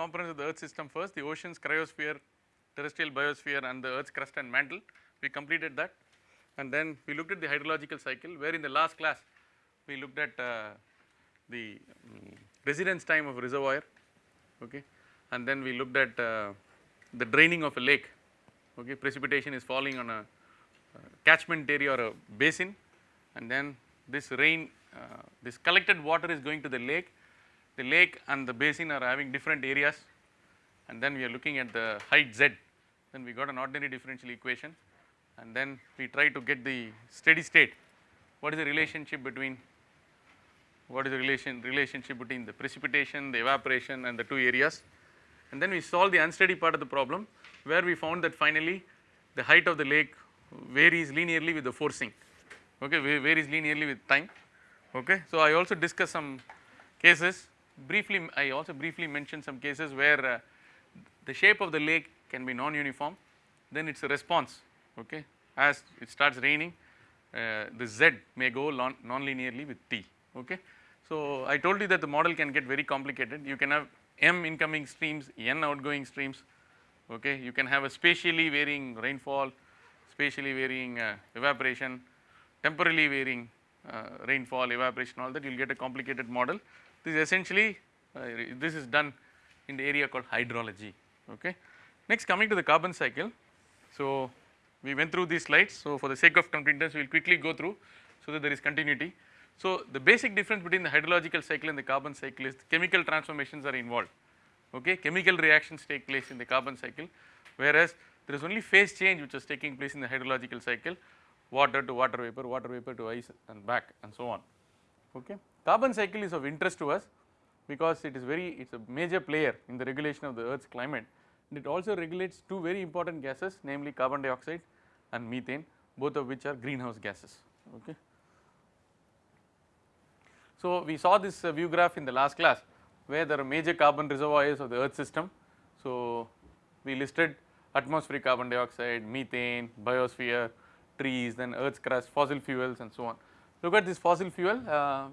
components of the earth system first the oceans, cryosphere, terrestrial biosphere and the earth's crust and mantle. We completed that. And then we looked at the hydrological cycle where in the last class we looked at uh, the um, residence time of reservoir okay? And then we looked at uh, the draining of a lake okay? Precipitation is falling on a uh, catchment area or a basin. And then this rain uh, this collected water is going to the lake the lake and the basin are having different areas. And then we are looking at the height z. Then we got an ordinary differential equation. And then we try to get the steady state. What is the relationship between what is the relation relationship between the precipitation the evaporation and the two areas? And then we solve the unsteady part of the problem where we found that finally the height of the lake varies linearly with the forcing. Okay varies linearly with time. Okay so i also discussed some cases briefly i also briefly mentioned some cases where uh, the shape of the lake can be non-uniform. Then its a response okay? As it starts raining uh, the z may go non-linearly with t okay? So i told you that the model can get very complicated. You can have m incoming streams n outgoing streams okay? You can have a spatially varying rainfall spatially varying uh, evaporation temporally varying rainfall evaporation all that you will get a complicated model. This is essentially uh, this is done in the area called hydrology okay? Next coming to the carbon cycle. So we went through these slides. So, for the sake of completeness we will quickly go through so that there is continuity. So, the basic difference between the hydrological cycle and the carbon cycle is chemical transformations are involved okay? Chemical reactions take place in the carbon cycle whereas there is only phase change which is taking place in the hydrological cycle water to water vapor, water vapor to ice and back and so on okay. Carbon cycle is of interest to us because it is very it is a major player in the regulation of the earth's climate and it also regulates two very important gases namely carbon dioxide and methane both of which are greenhouse gases okay. So, we saw this uh, view graph in the last class where there are major carbon reservoirs of the earth system. So, we listed atmospheric carbon dioxide, methane, biosphere, trees then earth's crust, fossil fuels and so on. Look at this fossil fuel. Uh,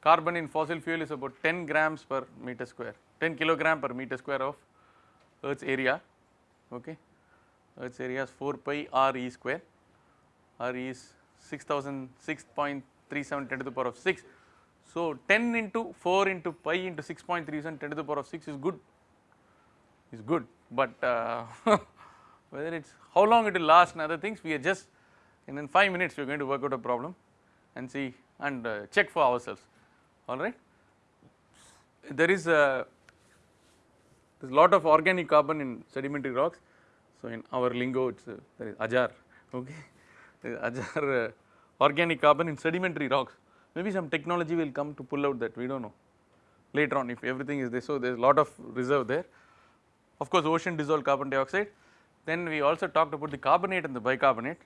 carbon in fossil fuel is about 10 grams per meter square 10 kilogram per meter square of earth's area okay? Earth's area is 4 pi r e square. R e is 6006.37 10 to the power of 6 so 10 into 4 into pi into 6.37 10 to the power of 6 is good. Is good. But uh, whether it is how long it will last and other things we are just and in 5 minutes we are going to work out a problem and see and uh, check for ourselves alright. There is a there is lot of organic carbon in sedimentary rocks. So, in our lingo it is uh, there is ajar okay ajar uh, organic carbon in sedimentary rocks maybe some technology will come to pull out that we do not know later on if everything is there. So, there is lot of reserve there of course ocean dissolved carbon dioxide then we also talked about the carbonate and the bicarbonate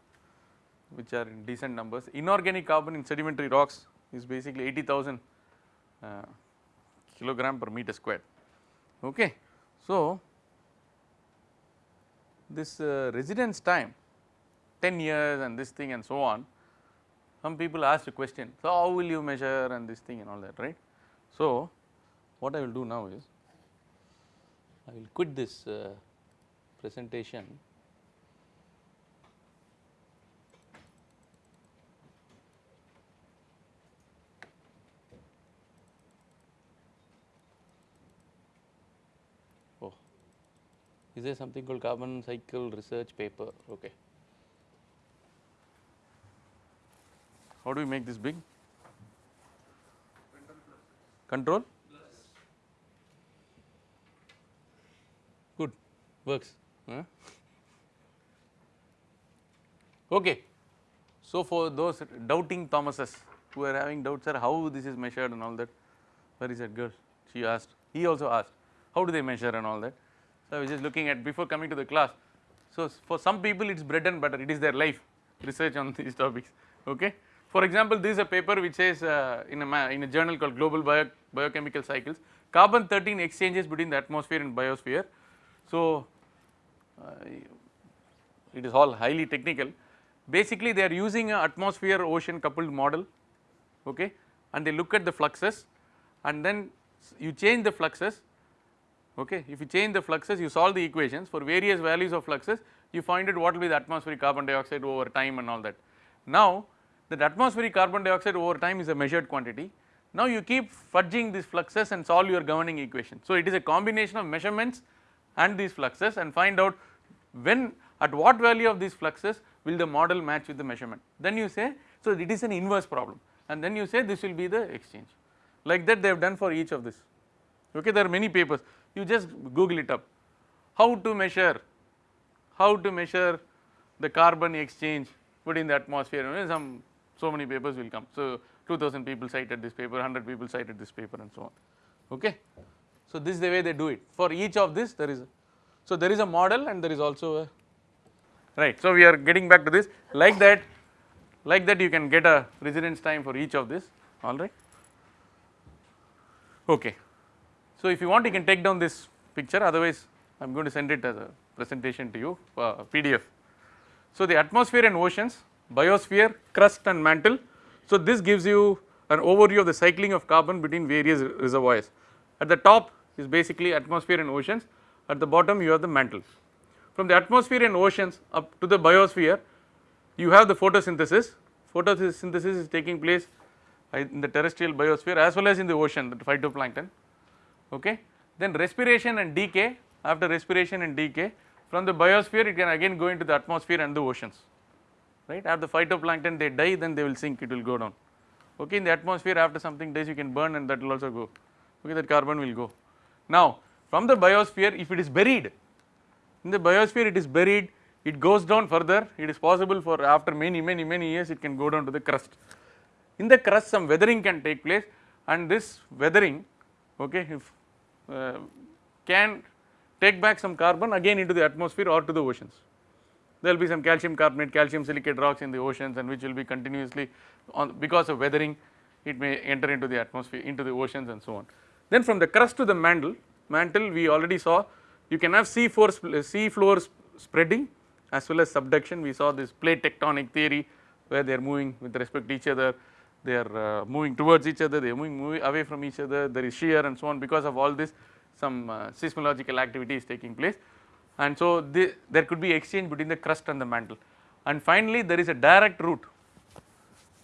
which are in decent numbers inorganic carbon in sedimentary rocks is basically 80,000 uh, kilogram per meter squared okay. So, this uh, residence time 10 years and this thing and so on some people ask a question so how will you measure and this thing and all that right. So, what I will do now is I will quit this uh, presentation oh is there something called carbon cycle research paper? Okay. How do we make this big? Control good. Works. Huh? okay. So for those doubting thomases who are having doubts sir how this is measured and all that? Where is that girl? She asked. He also asked. How do they measure and all that so i was just looking at before coming to the class. So for some people it is bread and butter. It is their life. Research on these topics. Okay? For example this is a paper which says uh, in a in a journal called global Bio, biochemical cycles carbon 13 exchanges between the atmosphere and biosphere. So uh, it is all highly technical. Basically they are using an atmosphere ocean coupled model. Okay? And they look at the fluxes. And then you change the fluxes okay. If you change the fluxes you solve the equations for various values of fluxes you find out what will be the atmospheric carbon dioxide over time and all that. Now that atmospheric carbon dioxide over time is a measured quantity. Now you keep fudging these fluxes and solve your governing equation. So it is a combination of measurements and these fluxes and find out when at what value of these fluxes will the model match with the measurement. Then you say so it is an inverse problem and then you say this will be the exchange like that they have done for each of this okay there are many papers you just google it up. How to measure how to measure the carbon exchange within the atmosphere. You know, some so many papers will come. So 2000 people cited this paper 100 people cited this paper and so on. Okay? So this is the way they do it. For each of this there is a, so there is a model and there is also a right. So we are getting back to this. Like that like that you can get a residence time for each of this. Alright okay so if you want you can take down this picture otherwise I am going to send it as a presentation to you uh, PDF. So the atmosphere and oceans, biosphere, crust and mantle. So this gives you an overview of the cycling of carbon between various reservoirs. At the top is basically atmosphere and oceans, at the bottom you have the mantle. From the atmosphere and oceans up to the biosphere, you have the photosynthesis. Photosynthesis is taking place in the terrestrial biosphere as well as in the ocean, the phytoplankton. Okay. Then respiration and decay. After respiration and decay from the biosphere it can again go into the atmosphere and the oceans. Right? After the phytoplankton they die then they will sink it will go down. Okay? In the atmosphere after something dies you can burn and that will also go. Okay? That carbon will go. Now from the biosphere if it is buried in the biosphere it is buried it goes down further it is possible for after many many many years it can go down to the crust. In the crust some weathering can take place and this weathering okay if Uh, can take back some carbon again into the atmosphere or to the oceans. There will be some calcium carbonate, calcium silicate rocks in the oceans and which will be continuously on because of weathering it may enter into the atmosphere into the oceans and so on. Then from the crust to the mantle, mantle we already saw you can have sea floor, sea floor spreading as well as subduction we saw this plate tectonic theory where they are moving with respect to each other they are uh, moving towards each other they are moving, moving away from each other there is shear and so on. Because of all this some uh, seismological activity is taking place. And so the, there could be exchange between the crust and the mantle. And finally there is a direct route.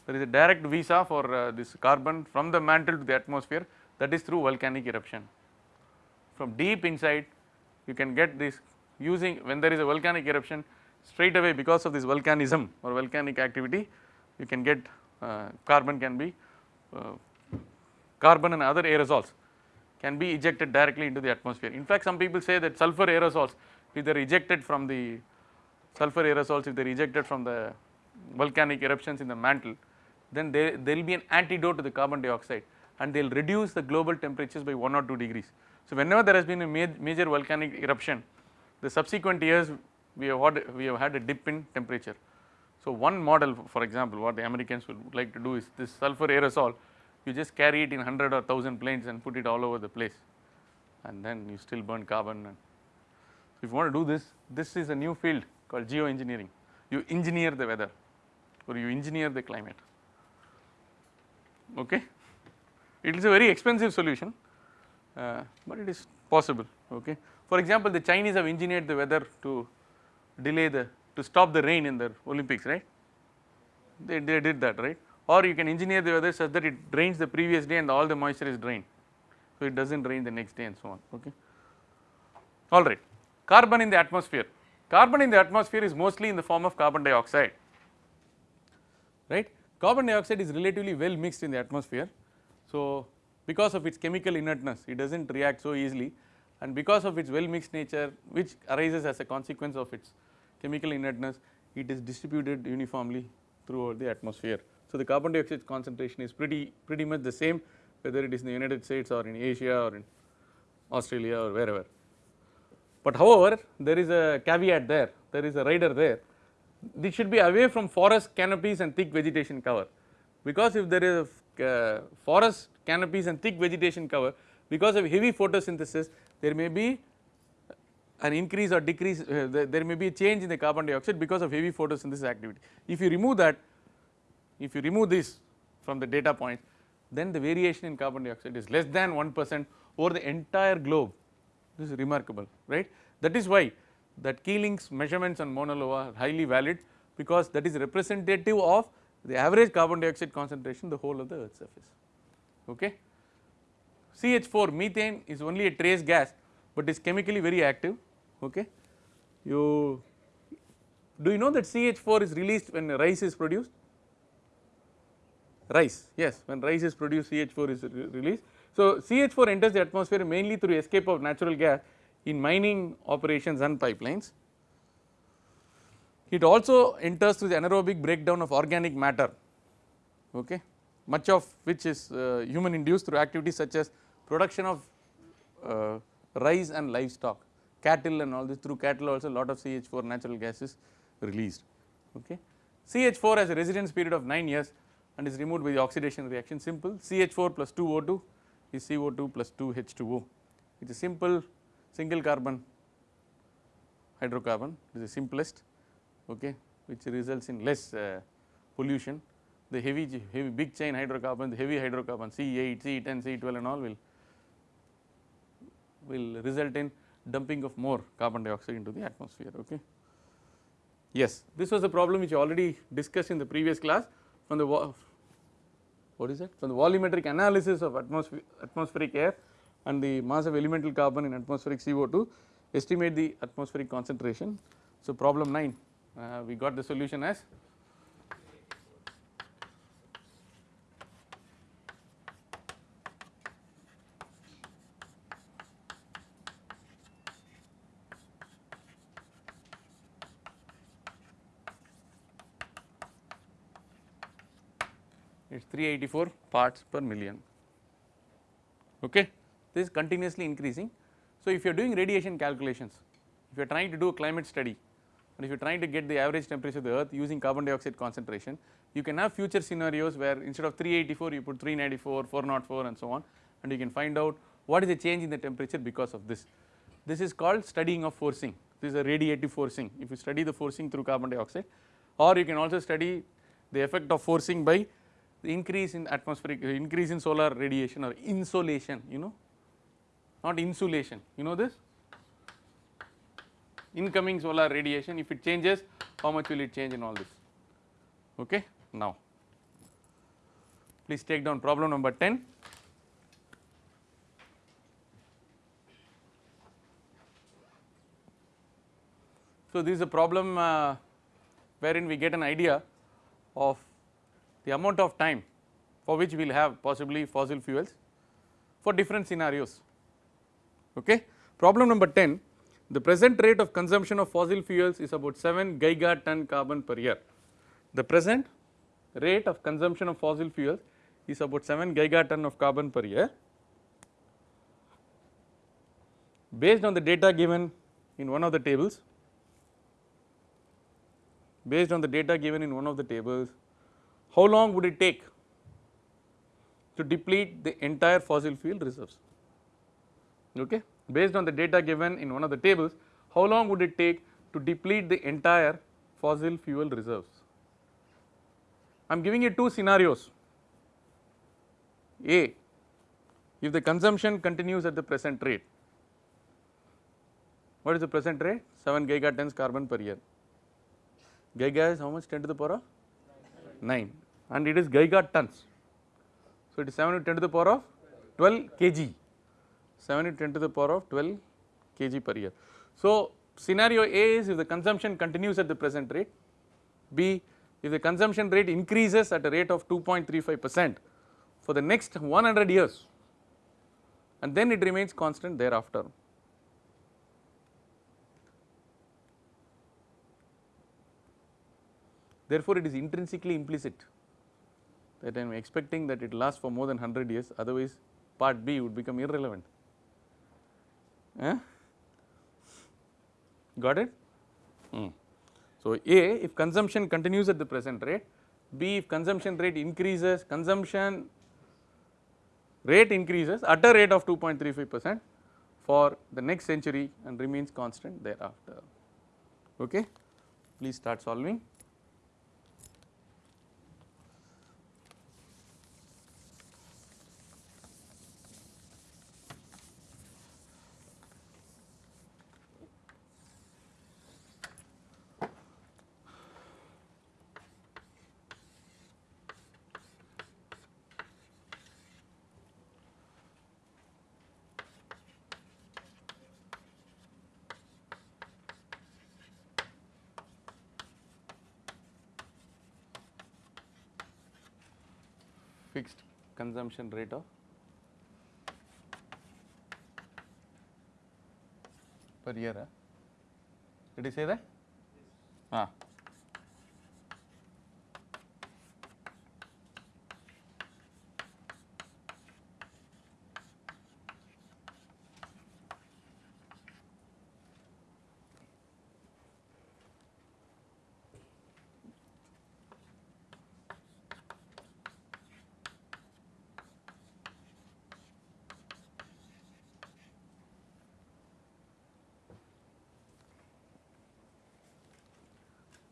There is a direct visa for uh, this carbon from the mantle to the atmosphere. That is through volcanic eruption. From deep inside you can get this using when there is a volcanic eruption straight away because of this volcanism or volcanic activity you can get carbon can be uh, carbon and other aerosols can be ejected directly into the atmosphere. In fact, some people say that sulfur aerosols if they are ejected from the sulfur aerosols if they are ejected from the volcanic eruptions in the mantle then there, will be an antidote to the carbon dioxide and they will reduce the global temperatures by 1 or 2 degrees. So, whenever there has been a major volcanic eruption the subsequent years we have had, we have had a dip in temperature. So, one model for example what the Americans would like to do is this sulfur aerosol. You just carry it in 100 or 1000 planes and put it all over the place. And then you still burn carbon and so if you want to do this this is a new field called geoengineering. You engineer the weather or you engineer the climate. Okay? It is a very expensive solution uh, but it is possible. Okay? For example the chinese have engineered the weather to delay the to stop the rain in the olympics right they, they did that right or you can engineer the weather such that it rains the previous day and all the moisture is drained. So, it does not rain the next day and so on okay. Alright, carbon in the atmosphere, carbon in the atmosphere is mostly in the form of carbon dioxide right. Carbon dioxide is relatively well mixed in the atmosphere. So, because of its chemical inertness it does not react so easily and because of its well mixed nature which arises as a consequence of its chemical inertness it is distributed uniformly throughout the atmosphere. So, the carbon dioxide concentration is pretty pretty much the same whether it is in the United States or in Asia or in Australia or wherever. But however, there is a caveat there, there is a rider there. This should be away from forest canopies and thick vegetation cover because if there is a uh, forest canopies and thick vegetation cover because of heavy photosynthesis there may be an increase or decrease uh, there may be a change in the carbon dioxide because of heavy photosynthesis activity. If you remove that if you remove this from the data points then the variation in carbon dioxide is less than 1 percent over the entire globe this is remarkable right. That is why that Keeling's measurements on Mauna Loa are highly valid because that is representative of the average carbon dioxide concentration the whole of the earth surface okay. CH4 methane is only a trace gas, but is chemically very active okay. You do you know that CH4 is released when rice is produced? Rice yes when rice is produced CH4 is re released. So, CH4 enters the atmosphere mainly through escape of natural gas in mining operations and pipelines. It also enters through the anaerobic breakdown of organic matter okay much of which is uh, human induced through activities such as production of uh, rice and livestock cattle and all this through cattle also lot of CH4 natural gas is released okay. CH4 has a residence period of 9 years and is removed by the oxidation reaction. Simple. CH4 plus 2 O2 is CO2 plus 2 H2O it is a simple single carbon hydrocarbon. It is the simplest okay which results in less uh, pollution. The heavy heavy big chain hydrocarbon the heavy hydrocarbon C8 C10 C12 and all will will result in dumping of more carbon dioxide into the atmosphere okay. Yes, this was a problem which already discussed in the previous class from the what is it from the volumetric analysis of atmosphere, atmospheric air and the mass of elemental carbon in atmospheric CO2 estimate the atmospheric concentration. So, problem 9 uh, we got the solution as it is 384 parts per million okay this is continuously increasing. So, if you are doing radiation calculations if you are trying to do a climate study and if you are trying to get the average temperature of the earth using carbon dioxide concentration you can have future scenarios where instead of 384 you put 394 404 and so on and you can find out what is the change in the temperature because of this. This is called studying of forcing this is a radiative forcing if you study the forcing through carbon dioxide or you can also study the effect of forcing by the increase in atmospheric increase in solar radiation or insolation you know not insulation you know this? Incoming solar radiation if it changes how much will it change in all this? Okay now please take down problem number 10 so this is a problem uh, wherein we get an idea of the amount of time for which we will have possibly fossil fuels for different scenarios. Okay. Problem number 10 the present rate of consumption of fossil fuels is about 7 gigaton carbon per year. The present rate of consumption of fossil fuels is about 7 gigaton of carbon per year. Based on the data given in one of the tables, based on the data given in one of the tables, how long would it take to deplete the entire fossil fuel reserves? Okay? Based on the data given in one of the tables how long would it take to deplete the entire fossil fuel reserves? I am giving you two scenarios. A if the consumption continues at the present rate. What is the present rate? 7 gigatons carbon per year. Giga is how much? 10 to the power of? 9 and it is gigatons. So, it is 7 to 10 to the power of 12 kg, 7 to 10 to the power of 12 kg per year. So, scenario A is if the consumption continues at the present rate, B if the consumption rate increases at a rate of 2.35 percent for the next 100 years and then it remains constant thereafter. Therefore, it is intrinsically implicit that I am expecting that it lasts for more than 100 years otherwise part B would become irrelevant. Eh? Got it? Hmm. So, A if consumption continues at the present rate, B if consumption rate increases, consumption rate increases at a rate of 2.35 percent for the next century and remains constant thereafter. Okay. Please start solving. Fixed consumption rate of per year. Huh? Did he say that? Ah.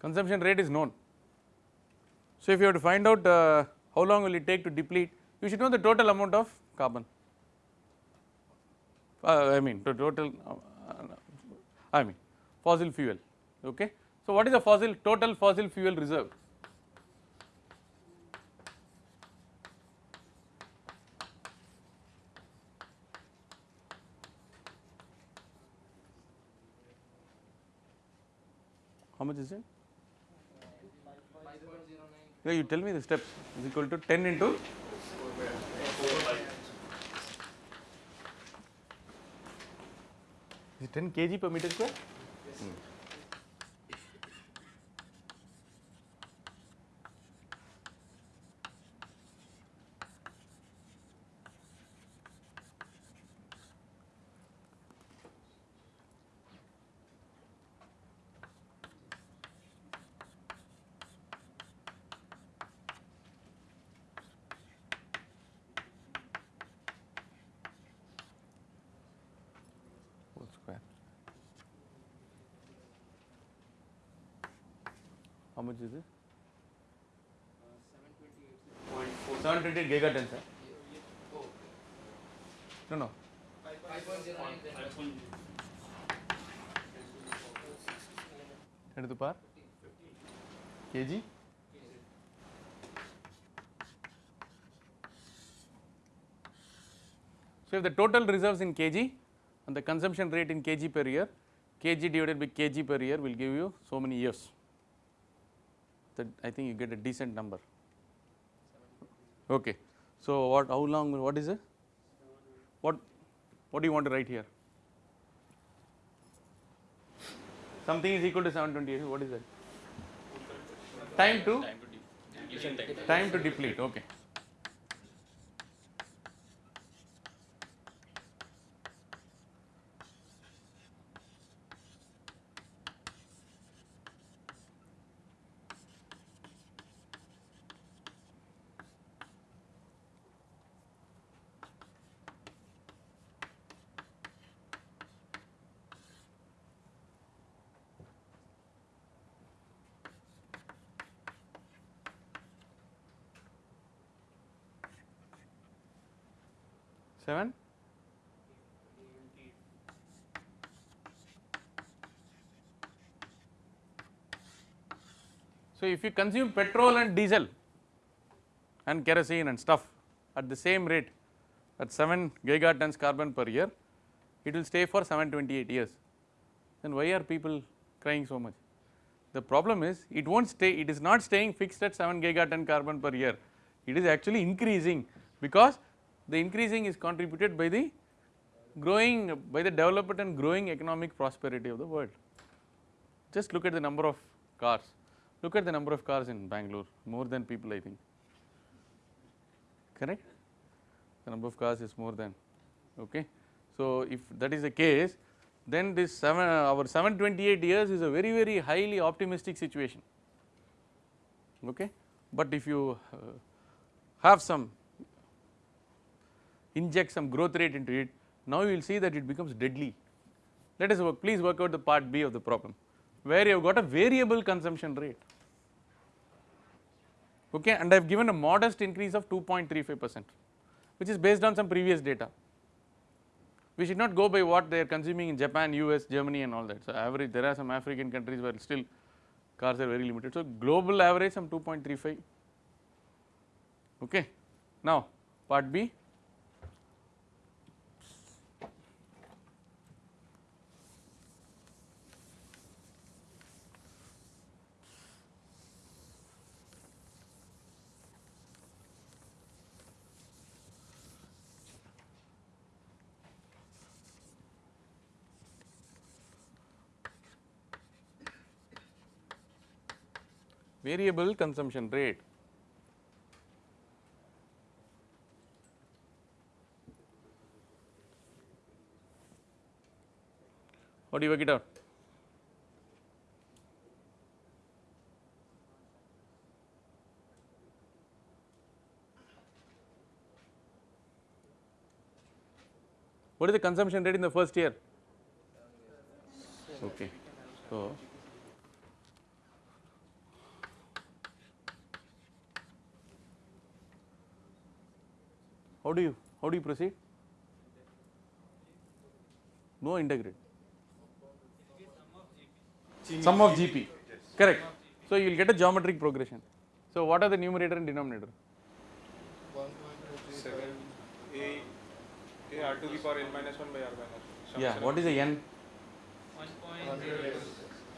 Consumption rate is known. So, if you have to find out uh, how long will it take to deplete, you should know the total amount of carbon. Uh, I mean the total, uh, I mean fossil fuel. Okay. So, what is the fossil total fossil fuel reserve? How much is it? Yeah, you tell me the steps is equal to 10 into is it 10 kg per meter square? Hmm. whole square. How much is it? 728 gigatons, sir. No, no. 10 to the power? kg? So, if the total reserves in kg and the consumption rate in kg per year, kg divided by kg per year will give you so many years. That I think you get a decent number. Okay. So, what how long what is it? What what do you want to write here? Something is equal to 728 what is that? Time to time to deplete okay. Seven? So, if you consume petrol and diesel and kerosene and stuff at the same rate at 7 gigatons carbon per year, it will stay for 728 years. Then why are people crying so much? The problem is it will not stay, it is not staying fixed at 7 gigaton carbon per year, it is actually increasing because the increasing is contributed by the growing by the development and growing economic prosperity of the world. Just look at the number of cars, look at the number of cars in Bangalore more than people I think correct the number of cars is more than okay. So, if that is the case then this 7 our 728 years is a very very highly optimistic situation okay. But if you uh, have some inject some growth rate into it, now you will see that it becomes deadly. Let us work, please work out the part B of the problem, where you have got a variable consumption rate, okay, and I have given a modest increase of 2.35 percent, which is based on some previous data. We should not go by what they are consuming in Japan, US, Germany and all that. So, average there are some African countries where still cars are very limited. So, global average some 2.35 okay. Now, part B variable consumption rate. How do you work it out? What is the consumption rate in the first year? Okay. So, how do you how do you proceed? No integrate. Sum of GP. Correct. So you will get a geometric progression. So what are the numerator and denominator? Seven A A R to the power n minus one by R minus. one. Yeah. What is the n? One point zero,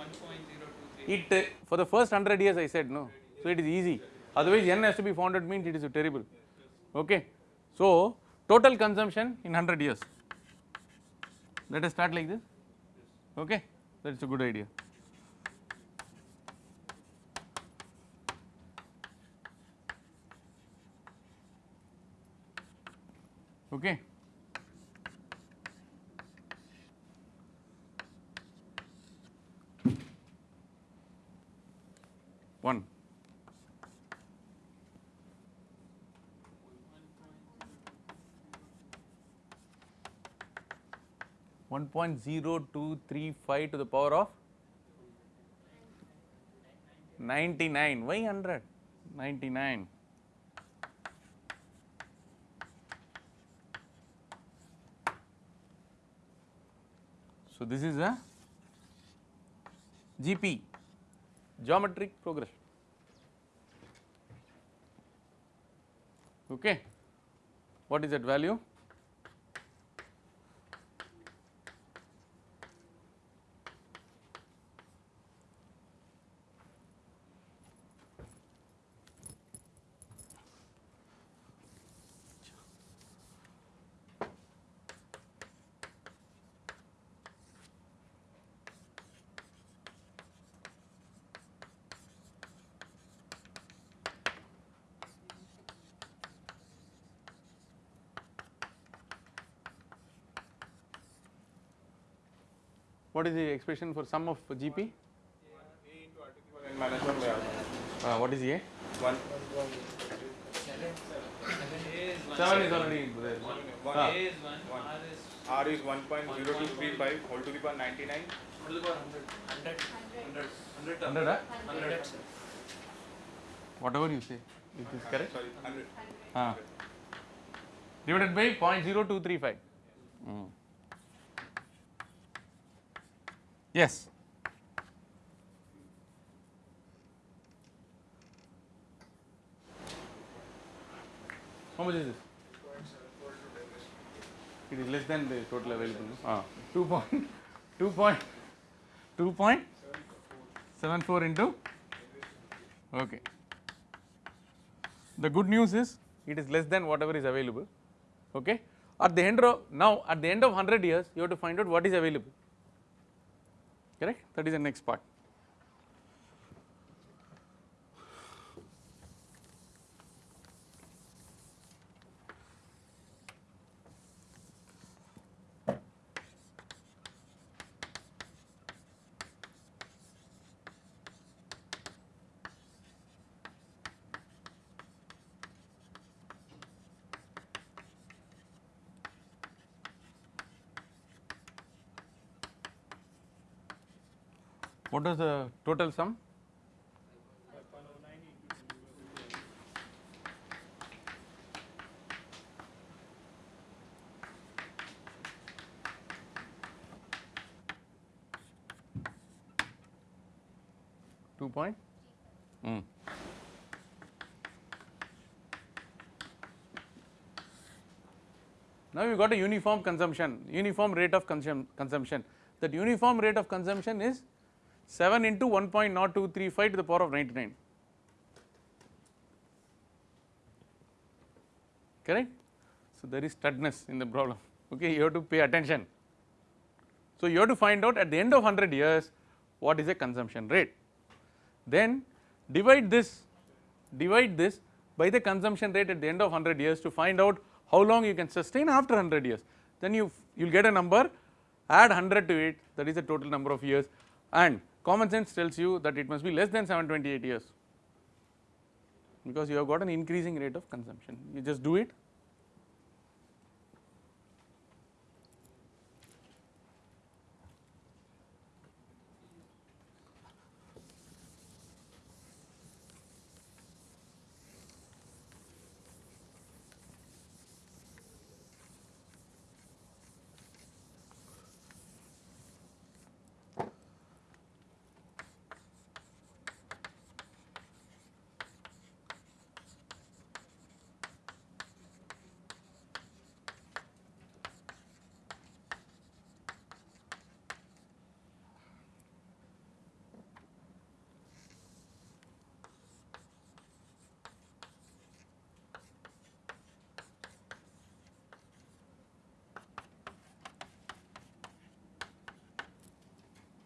one point zero two three. It uh, for the first 100 years I said no. So it is easy. Otherwise n has to be founded means it is terrible. Okay. So total consumption in 100 years. Let us start like this. Okay. That is a good idea. Okay. One. One point zero two three five to the power of ninety nine. Why hundred? Ninety nine. So this is a GP geometric progression. Okay. What is that value? What is the expression for sum of GP? A into R to the power n minus one by R minus. Uh, what is A? One. A 7 is already there. One. Ah. A is one, One. R is one point zero two three five whole to the power ninety nine. to the power hundred. Hundred. Hundred. Hundred. 100? Hundred. Whatever you say, it is correct. Sorry, hundred. Ah. Divided by 0.0235. Mm. Yes. How much is this? It is less than the total available. Ah, 2 point, 2 point, 2 point 74 into. Okay. The good news is it is less than whatever is available. Okay. At the end of now at the end of 100 years you have to find out what is available. Correct? That is the next part. What is the total sum? Two point. Mm. Now you got a uniform consumption, uniform rate of consum consumption. That uniform rate of consumption is 7 into 1.0235 to the power of 99 correct. So, there is studness in the problem okay you have to pay attention. So, you have to find out at the end of 100 years what is the consumption rate then divide this divide this by the consumption rate at the end of 100 years to find out how long you can sustain after 100 years then you you will get a number add 100 to it that is the total number of years and common sense tells you that it must be less than 728 years because you have got an increasing rate of consumption. You just do it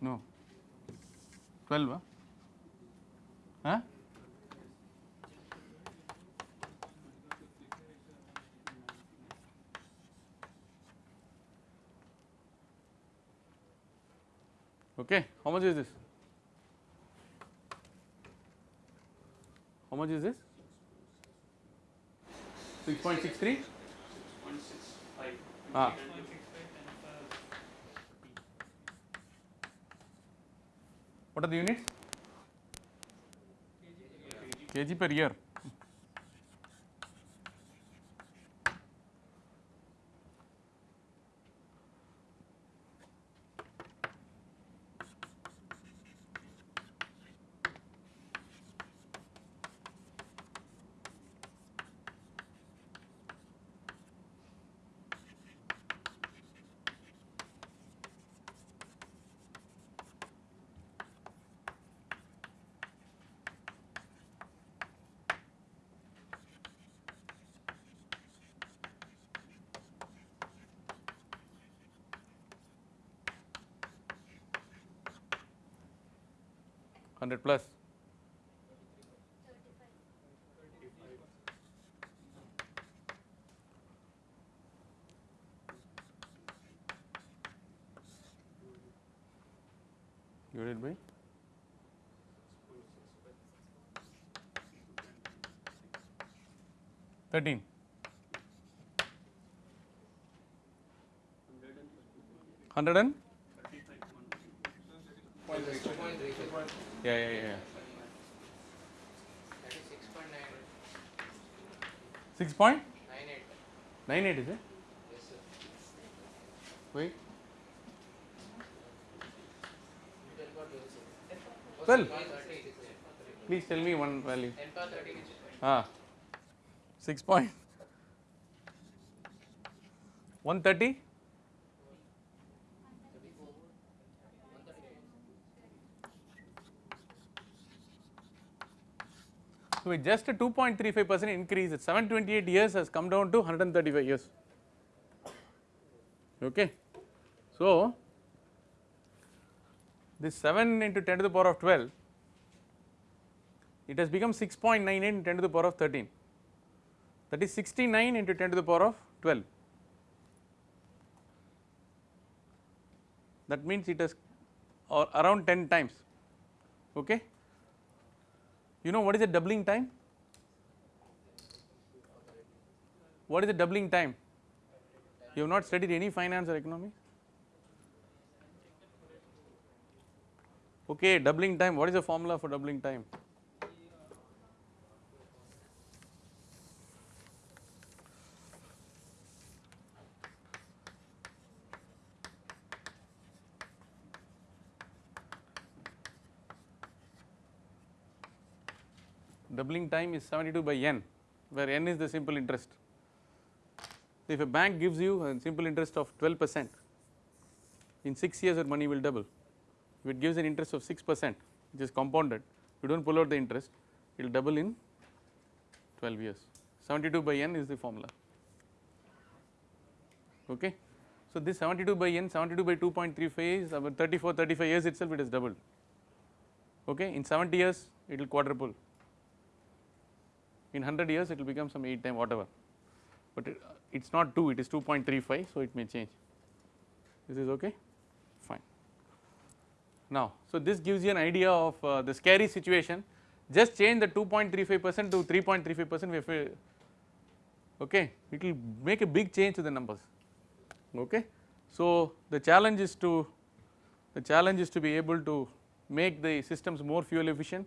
no 12 huh? huh? okay how much is this how much is this 6.63 Point six five. Ah. Point six five times what are the units? Kg per year hundred plus. Divided by thirteen. Hundred and yeah yeah yeah, yeah. That is six point nine six point nine eight. is it Yes, wait Ten power twelve, sir. Twelve? Ten power thirty. please tell me one value Ten power thirty. ah six point one thirty So with just a 2.35 percent increase, at 728 years has come down to 135 years. Okay. So this 7 into 10 to the power of 12, it has become 6.98 into 10 to the power of 13. That is 69 into 10 to the power of 12. That means it has or around 10 times. Okay. You know what is the doubling time? What is the doubling time? You have not studied any finance or economics? Okay, doubling time, what is the formula for doubling time? Doubling time is 72 by n where n is the simple interest. If a bank gives you a simple interest of 12 percent in 6 years your money will double. If it gives an interest of 6 percent which is compounded you do not pull out the interest it will double in 12 years 72 by n is the formula okay. So this 72 by n 72 by 2.35 is about 34 35 years itself it has doubled okay in 70 years it will quadruple in 100 years it will become some 8 time whatever. But it is not 2 it is 2.35 so it may change. This is okay? Fine. Now so this gives you an idea of uh, the scary situation. Just change the 2.35 percent to 3.35 percent okay? It will make a big change to the numbers okay. So the challenge is to the challenge is to be able to make the systems more fuel efficient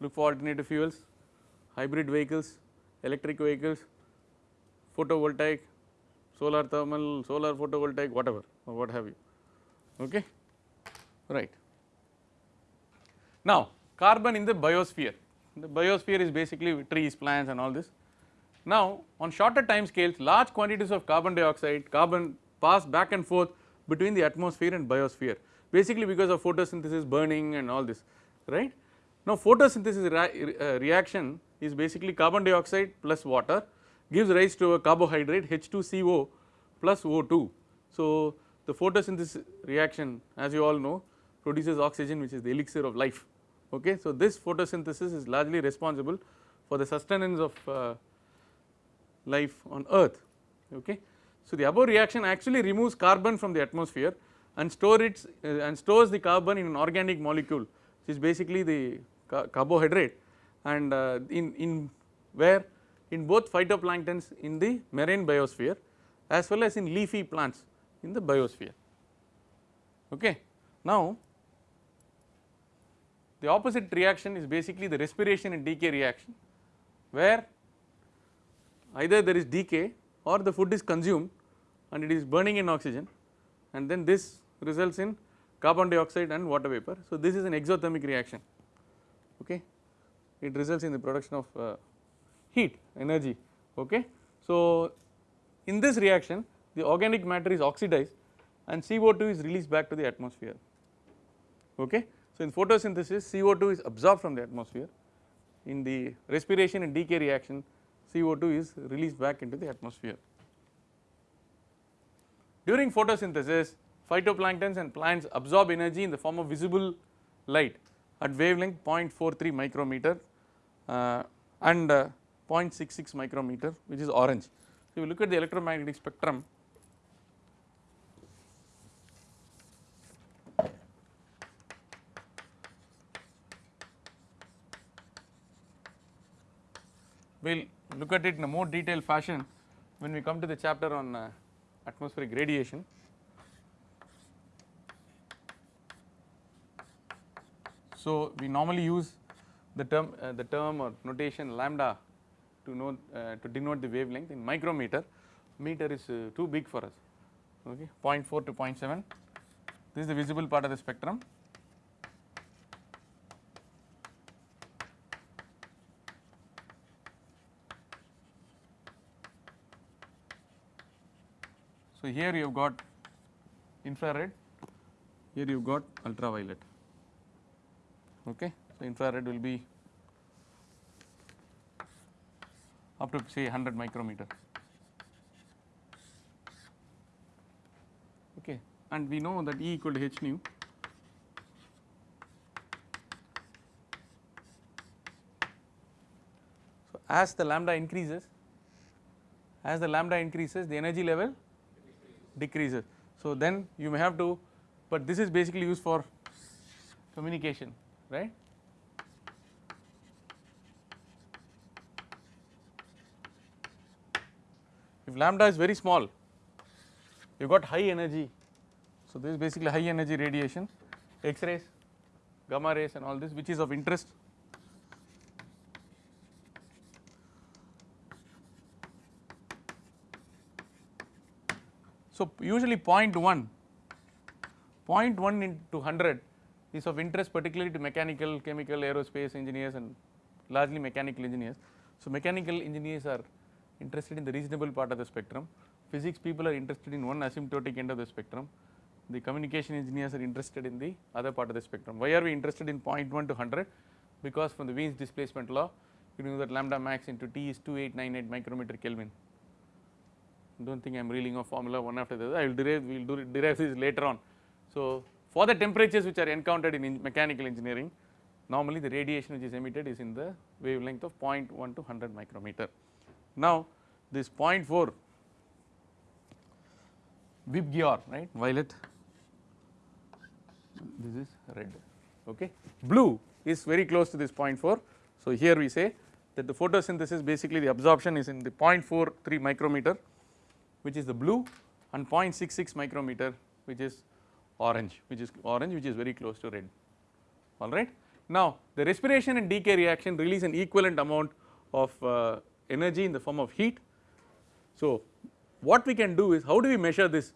look for alternative fuels hybrid vehicles electric vehicles photovoltaic solar thermal solar photovoltaic whatever or what have you. Okay? Right. Now carbon in the biosphere. The biosphere is basically trees plants and all this. Now on shorter time scales large quantities of carbon dioxide carbon pass back and forth between the atmosphere and biosphere basically because of photosynthesis burning and all this. Right now photosynthesis uh, reaction is basically carbon dioxide plus water gives rise to a carbohydrate H2CO plus O2. So the photosynthesis reaction as you all know produces oxygen which is the elixir of life okay. So this photosynthesis is largely responsible for the sustenance of uh, life on earth okay. So the above reaction actually removes carbon from the atmosphere and store uh, and stores the carbon in an organic molecule which is basically the ca carbohydrate and uh, in, in where in both phytoplanktons in the marine biosphere as well as in leafy plants in the biosphere okay. Now the opposite reaction is basically the respiration and decay reaction where either there is decay or the food is consumed and it is burning in oxygen and then this results in carbon dioxide and water vapor. So this is an exothermic reaction okay it results in the production of uh, heat energy okay. So in this reaction the organic matter is oxidized and CO2 is released back to the atmosphere okay. So in photosynthesis CO2 is absorbed from the atmosphere in the respiration and decay reaction CO2 is released back into the atmosphere. During photosynthesis phytoplanktons and plants absorb energy in the form of visible light at wavelength 0.43 micrometer uh, and uh, 0.66 micrometer which is orange. So, if you look at the electromagnetic spectrum we will look at it in a more detailed fashion when we come to the chapter on uh, atmospheric radiation. So, we normally use the term uh, the term or notation lambda to know uh, to denote the wavelength in micrometer. Meter is uh, too big for us. Okay 0.4 to 0.7 this is the visible part of the spectrum. So here you have got infrared, here you have got ultraviolet. Okay, so infrared will be up to say 100 micrometer. Okay, and we know that E equal to h nu. So as the lambda increases, as the lambda increases, the energy level decreases. So then you may have to, but this is basically used for communication, right. If lambda is very small, you got high energy. So this is basically high energy radiation, X rays, gamma rays and all this which is of interest. So usually 0.1, 0.1 into 100 is of interest particularly to mechanical, chemical, aerospace engineers and largely mechanical engineers. So mechanical engineers are interested in the reasonable part of the spectrum, physics people are interested in one asymptotic end of the spectrum, the communication engineers are interested in the other part of the spectrum. Why are we interested in 0.1 to 100? Because from the Wien's displacement law, you know that lambda max into T is 2898 micrometer Kelvin. Do not think I am reeling off formula one after the other, I will derive, we will do derive this later on. So for the temperatures which are encountered in, in mechanical engineering, normally the radiation which is emitted is in the wavelength of 0.1 to 100 micrometer. Now this 0.4 VIBGYOR right? Violet. This is red okay? Blue is very close to this 0.4 so here we say that the photosynthesis basically the absorption is in the 0.43 micrometer which is the blue and 0.66 micrometer which is orange which is orange which is very close to red alright. Now the respiration and decay reaction release an equivalent amount of uh, energy in the form of heat. So what we can do is how do we measure this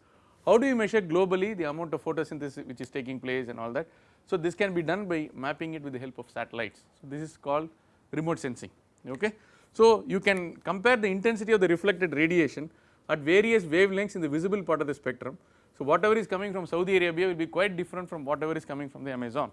how do we measure globally the amount of photosynthesis which is taking place and all that. So this can be done by mapping it with the help of satellites so this is called remote sensing okay. So you can compare the intensity of the reflected radiation at various wavelengths in the visible part of the spectrum. So whatever is coming from Saudi Arabia will be quite different from whatever is coming from the Amazon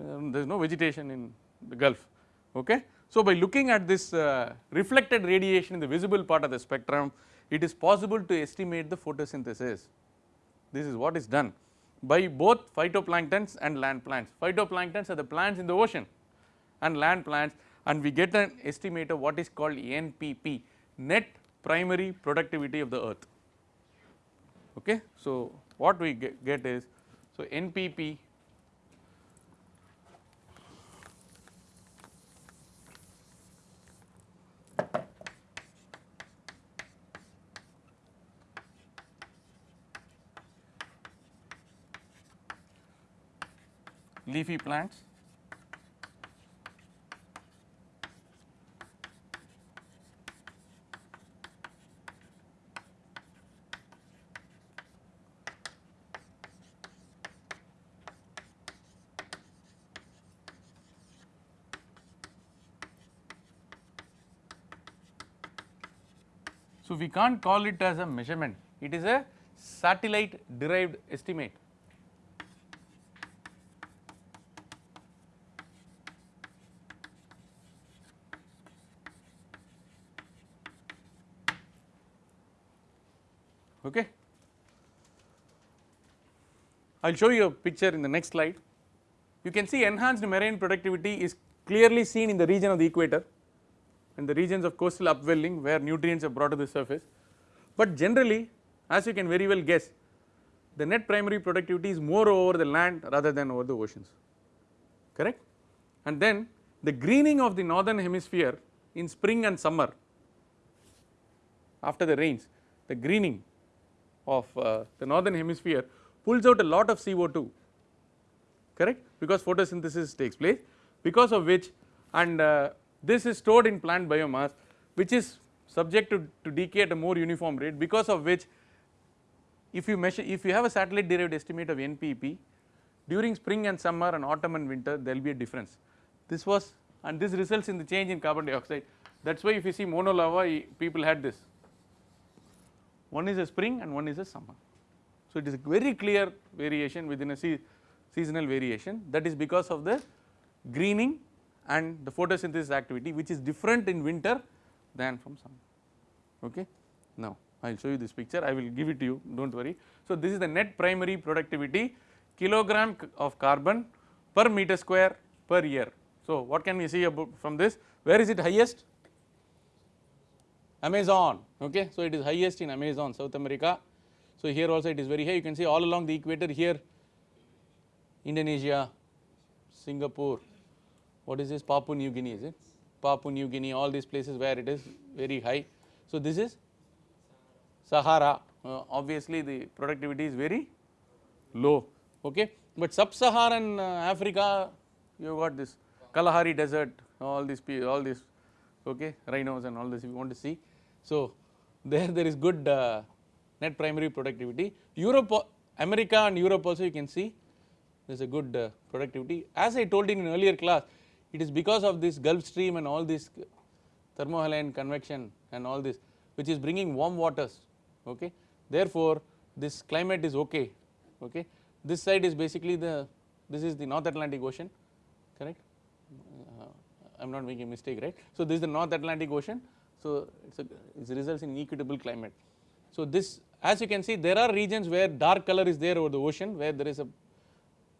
um, there is no vegetation in the Gulf okay. So by looking at this uh, reflected radiation in the visible part of the spectrum it is possible to estimate the photosynthesis this is what is done by both phytoplanktons and land plants. Phytoplanktons are the plants in the ocean and land plants and we get an estimate of what is called NPP net primary productivity of the earth okay. So what we get, get is so NPP leafy plants we can't call it as a measurement, it is a satellite derived estimate. Okay. I will show you a picture in the next slide. You can see enhanced marine productivity is clearly seen in the region of the equator and the regions of coastal upwelling where nutrients are brought to the surface. But generally as you can very well guess the net primary productivity is more over the land rather than over the oceans. Correct? And then the greening of the northern hemisphere in spring and summer after the rains the greening of uh, the northern hemisphere pulls out a lot of CO2 correct? Because photosynthesis takes place because of which and uh, this is stored in plant biomass which is subject to, to decay at a more uniform rate because of which if you measure if you have a satellite derived estimate of NPP during spring and summer and autumn and winter there will be a difference. This was and this results in the change in carbon dioxide that is why if you see Mauna Loa people had this one is a spring and one is a summer. So it is a very clear variation within a se seasonal variation that is because of the greening and the photosynthesis activity which is different in winter than from summer okay. Now I will show you this picture I will give it to you do not worry. So this is the net primary productivity kilogram of carbon per meter square per year. So what can we see about from this where is it highest Amazon okay. So it is highest in Amazon South America. So here also it is very high you can see all along the equator here Indonesia, Singapore, what is this Papua New Guinea is it? Papua New Guinea all these places where it is very high. So this is Sahara uh, obviously the productivity is very low okay. But sub-Saharan uh, Africa you got this Kalahari desert all these all these okay rhinos and all this if you want to see. So there there is good uh, net primary productivity. Europe America and Europe also you can see there is a good uh, productivity. As I told in an earlier class it is because of this Gulf stream and all this thermohaline convection and all this which is bringing warm waters okay. Therefore this climate is okay okay. This side is basically the this is the North Atlantic Ocean correct uh, I am not making a mistake right. So this is the North Atlantic Ocean so it results in equitable climate. So this as you can see there are regions where dark color is there over the ocean where there is a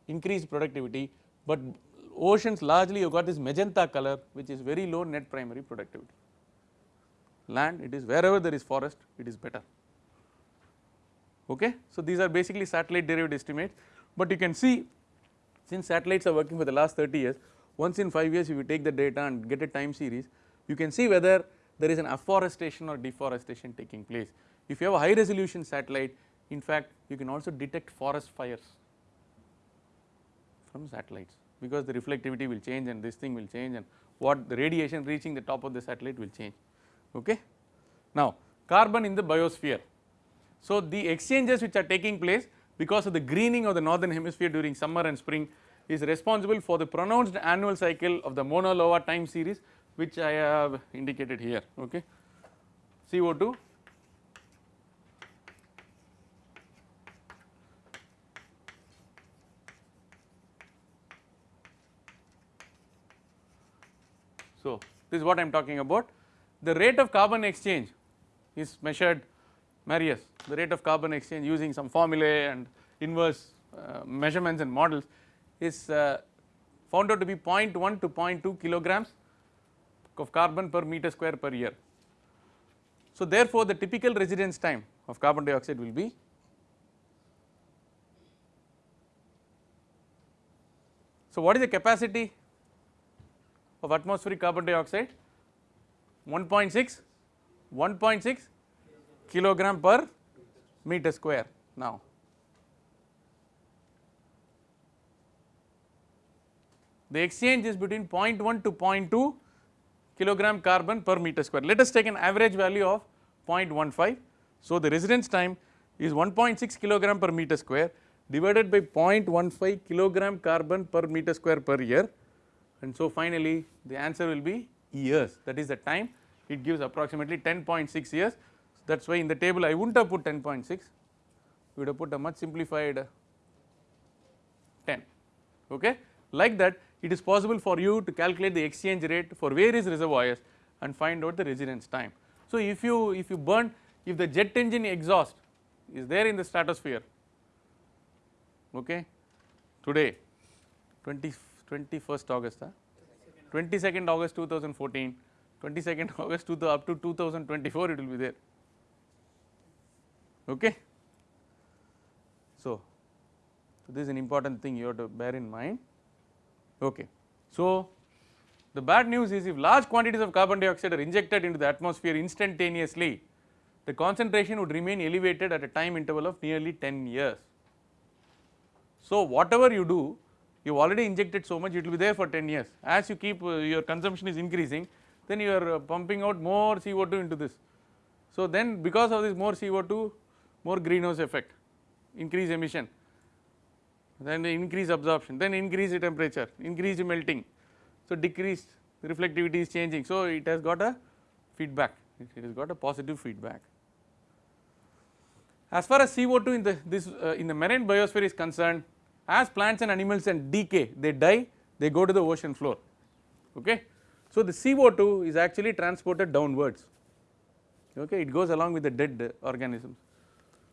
increased productivity but oceans largely you got this magenta color which is very low net primary productivity. Land it is wherever there is forest it is better okay. So these are basically satellite derived estimates but you can see since satellites are working for the last 30 years once in 5 years if you take the data and get a time series you can see whether there is an afforestation or deforestation taking place. If you have a high resolution satellite in fact you can also detect forest fires from satellites because the reflectivity will change and this thing will change and what the radiation reaching the top of the satellite will change okay. Now carbon in the biosphere. So the exchanges which are taking place because of the greening of the northern hemisphere during summer and spring is responsible for the pronounced annual cycle of the Mauna Loa time series which I have indicated here okay. CO2 So, this is what I am talking about. The rate of carbon exchange is measured Marius, the rate of carbon exchange using some formulae and inverse uh, measurements and models is uh, found out to be 0.1 to 0.2 kilograms of carbon per meter square per year. So, therefore, the typical residence time of carbon dioxide will be So, what is the capacity of atmospheric carbon dioxide 1.6 1.6 kilogram per meter square. Now the exchange is between 0.1 to 0.2 kilogram carbon per meter square. Let us take an average value of 0.15 so the residence time is 1.6 kilogram per meter square divided by 0.15 kilogram carbon per meter square per year and so finally the answer will be years. That is the time. It gives approximately 10.6 years. That is why in the table I would not have put 10.6 we would have put a much simplified 10 okay. Like that it is possible for you to calculate the exchange rate for various reservoirs and find out the residence time. So if you if you burn if the jet engine exhaust is there in the stratosphere okay today 20 21st August, huh? 22nd August 2014, 22nd August to the up to 2024 it will be there. Okay. So, so this is an important thing you have to bear in mind. Okay. So, the bad news is if large quantities of carbon dioxide are injected into the atmosphere instantaneously, the concentration would remain elevated at a time interval of nearly 10 years. So, whatever you do you have already injected so much it will be there for 10 years as you keep uh, your consumption is increasing then you are uh, pumping out more CO2 into this. So then because of this more CO2 more greenhouse effect increase emission then increase absorption then increase the temperature increase the melting so decrease reflectivity is changing so it has got a feedback it has got a positive feedback. As far as CO2 in the this uh, in the marine biosphere is concerned as plants and animals and decay they die they go to the ocean floor. Okay. So the CO2 is actually transported downwards. Okay? It goes along with the dead organisms.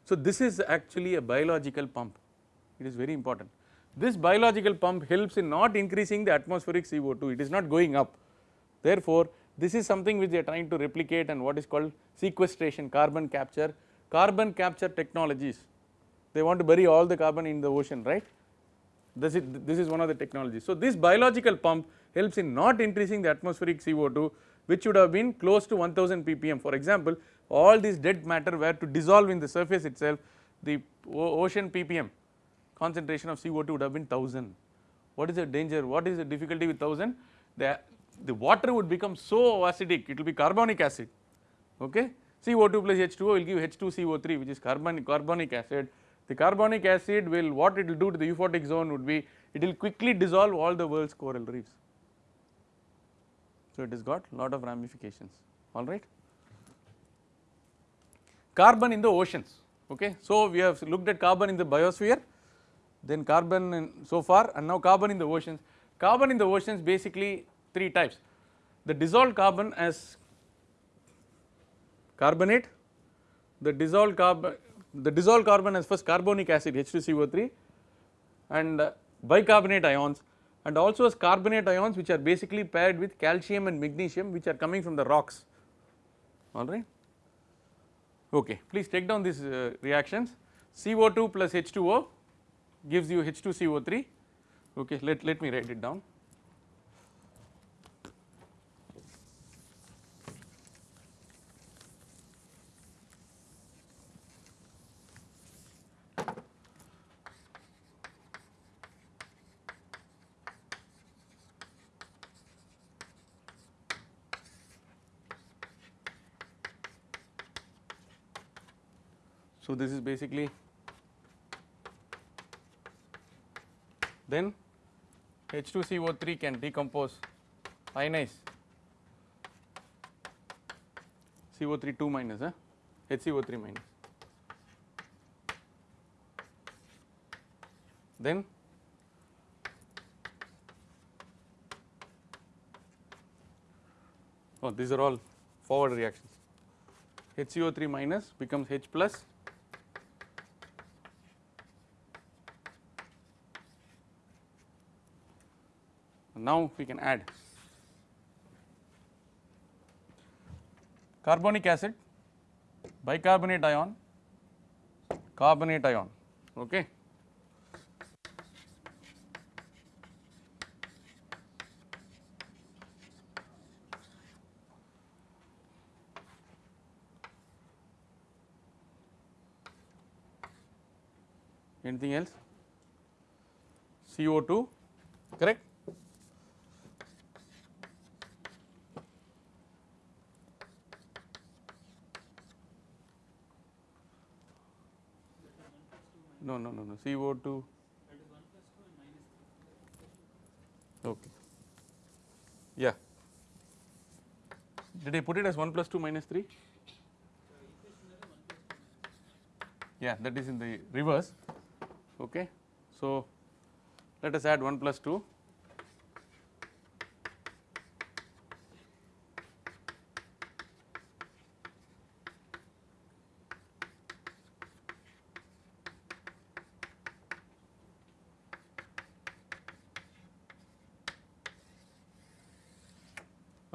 So this is actually a biological pump. It is very important. This biological pump helps in not increasing the atmospheric CO2 it is not going up. Therefore this is something which they are trying to replicate and what is called sequestration carbon capture. Carbon capture technologies. They want to bury all the carbon in the ocean right this is, this is one of the technologies. So, this biological pump helps in not increasing the atmospheric CO2 which would have been close to 1000 ppm. For example, all this dead matter were to dissolve in the surface itself the ocean ppm concentration of CO2 would have been 1000. What is the danger? What is the difficulty with 1000? The, the water would become so acidic it will be carbonic acid okay. CO2 plus H2O will give H2CO3 which is carbon, carbonic acid the carbonic acid will what it will do to the euphotic zone would be it will quickly dissolve all the world's coral reefs. So, it has got lot of ramifications alright. Carbon in the oceans okay. So, we have looked at carbon in the biosphere then carbon in so far and now carbon in the oceans. Carbon in the oceans basically three types the dissolved carbon as carbonate, the dissolved carbon the dissolved carbon has first carbonic acid H2CO3 and uh, bicarbonate ions and also as carbonate ions which are basically paired with calcium and magnesium which are coming from the rocks alright. Okay, please take down these uh, reactions CO2 plus H2O gives you H2CO3 okay let, let me write it down. So, this is basically then H2CO3 can decompose ionize CO3 2 minus huh? HCO3 minus. Then oh these are all forward reactions. HCO3 minus becomes H plus now we can add carbonic acid bicarbonate ion carbonate ion okay? Anything else? CO2 correct No, no, no, no. CO2. Okay. Yeah. Did I put it as 1 plus 2 minus 3? Yeah, that is in the reverse. Okay. So, let us add 1 plus 2.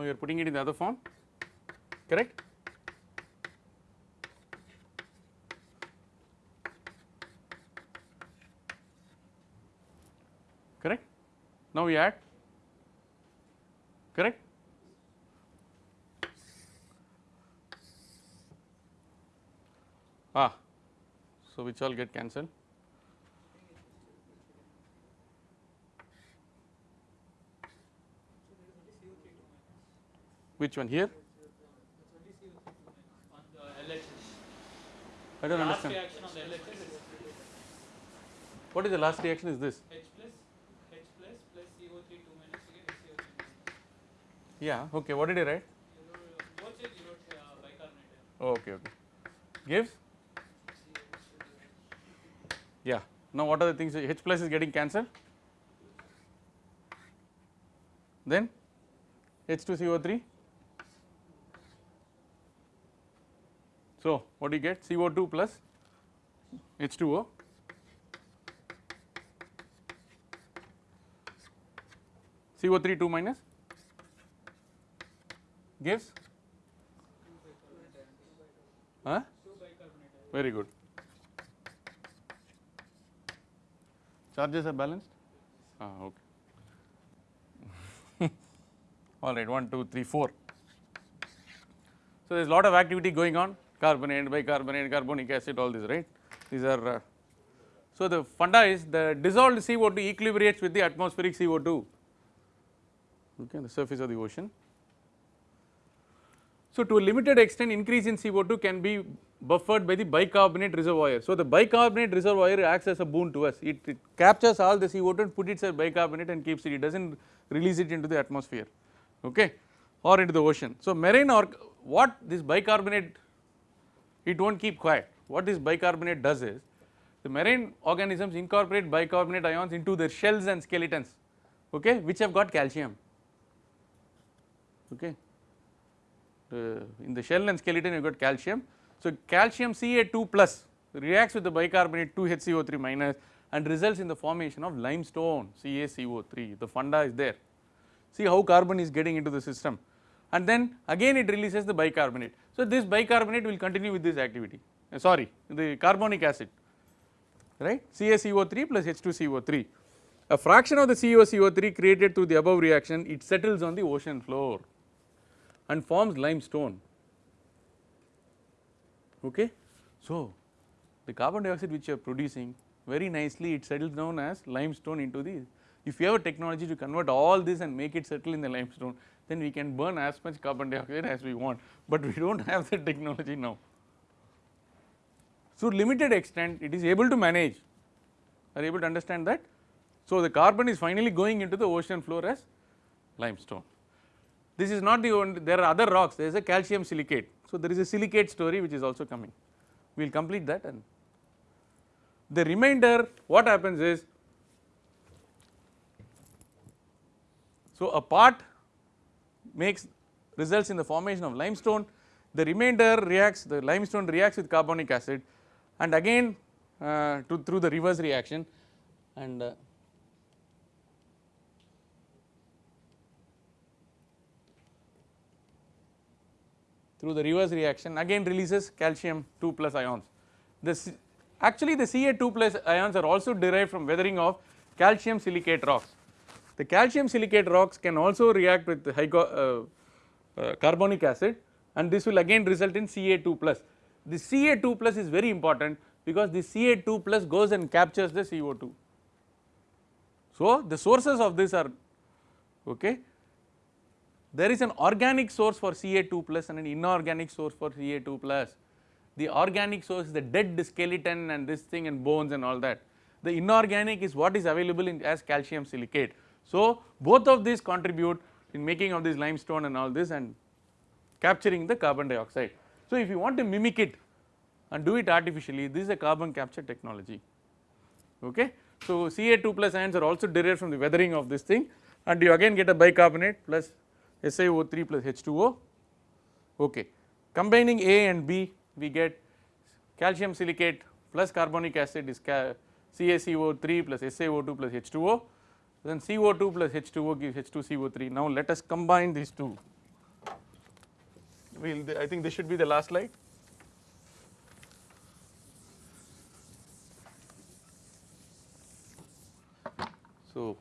Now you are putting it in the other form, correct? Correct? Now we add, correct? Ah, so which all get cancelled? Which one here? On the LHS. I don't Last understand. reaction on the LHS is What is the last reaction is this? H plus, H plus plus CO3 2 minus get HCO3 minus. Yeah, okay, what did I write? You wrote, you wrote uh, bicarbonate. Oh, okay, okay. Gives? Yeah. Now what are the things H plus is getting cancelled? Then H2CO3. So what do you get? CO2 plus H2O. CO3 2 minus gives huh? Very good. Charges are balanced? Ah, okay. All right, 1, 2, 3, 4. So, there is a lot of activity going on carbonate, bicarbonate, carbonic acid all this right. These are, uh, so the funda is the dissolved CO2 equilibrates with the atmospheric CO2 okay, on the surface of the ocean. So, to a limited extent increase in CO2 can be buffered by the bicarbonate reservoir. So, the bicarbonate reservoir acts as a boon to us, it, it captures all the CO2 and put it as bicarbonate and keeps it, it does not release it into the atmosphere okay, or into the ocean. So, marine or what this bicarbonate it will not keep quiet, what this bicarbonate does is the marine organisms incorporate bicarbonate ions into their shells and skeletons okay, which have got calcium okay. Uh, in the shell and skeleton you got calcium. So, calcium Ca2 plus reacts with the bicarbonate 2HCO3 minus and results in the formation of limestone CaCO3 the funda is there. See how carbon is getting into the system and then again it releases the bicarbonate. So, this bicarbonate will continue with this activity uh, sorry the carbonic acid right CaCO3 plus H2CO3. A fraction of the CaCO3 created through the above reaction it settles on the ocean floor and forms limestone okay. So, the carbon dioxide which you are producing very nicely it settles down as limestone into the if you have a technology to convert all this and make it settle in the limestone then we can burn as much carbon dioxide as we want, but we do not have the technology now. So, limited extent it is able to manage are able to understand that. So, the carbon is finally going into the ocean floor as limestone. This is not the only there are other rocks there is a calcium silicate. So, there is a silicate story which is also coming we will complete that and the remainder what happens is so a part makes results in the formation of limestone the remainder reacts the limestone reacts with carbonic acid and again uh, to through the reverse reaction and uh, through the reverse reaction again releases calcium 2 plus ions. The C actually the Ca2 plus ions are also derived from weathering of calcium silicate rocks. The calcium silicate rocks can also react with uh, uh, carbonic acid and this will again result in Ca2 plus. The Ca2 plus is very important because the Ca2 plus goes and captures the CO2. So, the sources of this are okay there is an organic source for Ca2 plus and an inorganic source for Ca2 plus. The organic source is the dead skeleton and this thing and bones and all that. The inorganic is what is available in as calcium silicate. So, both of these contribute in making of this limestone and all this and capturing the carbon dioxide. So, if you want to mimic it and do it artificially this is a carbon capture technology okay. So, Ca2 plus ions are also derived from the weathering of this thing and you again get a bicarbonate plus SiO3 plus H2O okay. Combining A and B we get calcium silicate plus carbonic acid is CaCO3 plus SiO2 plus H2O then CO2 plus H2O gives H2CO3. Now let us combine these two. We'll, I think this should be the last slide. So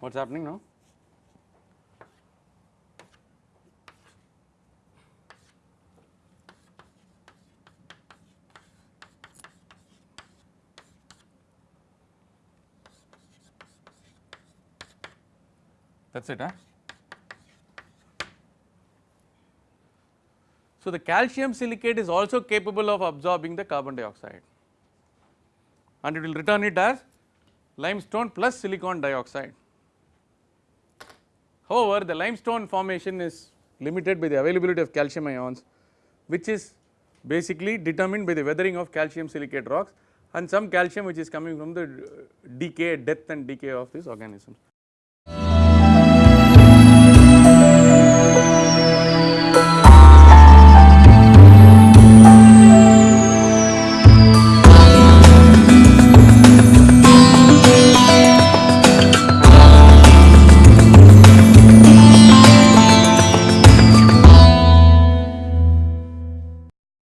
What is happening now? That is it, huh? So, the calcium silicate is also capable of absorbing the carbon dioxide and it will return it as limestone plus silicon dioxide. However, the limestone formation is limited by the availability of calcium ions which is basically determined by the weathering of calcium silicate rocks and some calcium which is coming from the uh, decay, death and decay of these organisms.